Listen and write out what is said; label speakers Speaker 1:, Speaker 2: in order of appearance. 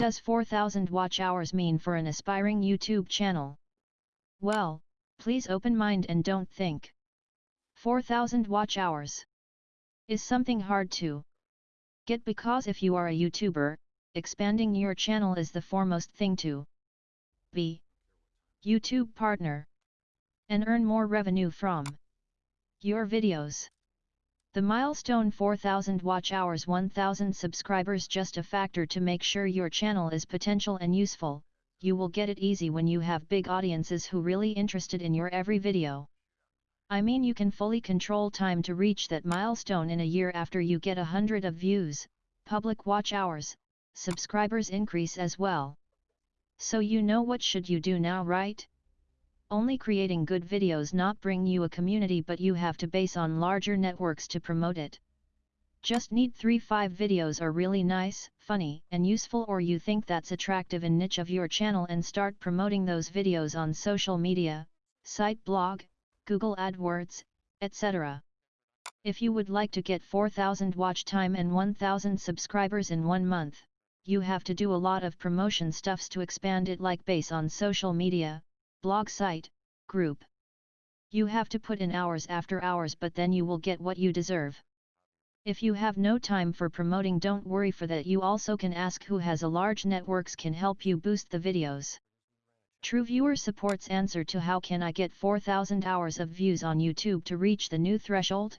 Speaker 1: Does 4000 watch hours mean for an aspiring YouTube channel? Well, please open mind and don't think. 4000 watch hours is something hard to get because if you are a YouTuber, expanding your channel is the foremost thing to be YouTube partner and earn more revenue from your videos. The milestone 4000 watch hours 1000 subscribers just a factor to make sure your channel is potential and useful, you will get it easy when you have big audiences who really interested in your every video. I mean you can fully control time to reach that milestone in a year after you get a hundred of views, public watch hours, subscribers increase as well. So you know what should you do now right? Only creating good videos not bring you a community but you have to base on larger networks to promote it. Just need 3-5 videos are really nice, funny and useful or you think that's attractive in niche of your channel and start promoting those videos on social media, site blog, Google AdWords, etc. If you would like to get 4000 watch time and 1000 subscribers in one month, you have to do a lot of promotion stuffs to expand it like base on social media, blog site, group. You have to put in hours after hours but then you will get what you deserve. If you have no time for promoting don't worry for that you also can ask who has a large networks can help you boost the videos. True Viewer supports answer to how can I get 4000 hours of views on YouTube to reach the new threshold?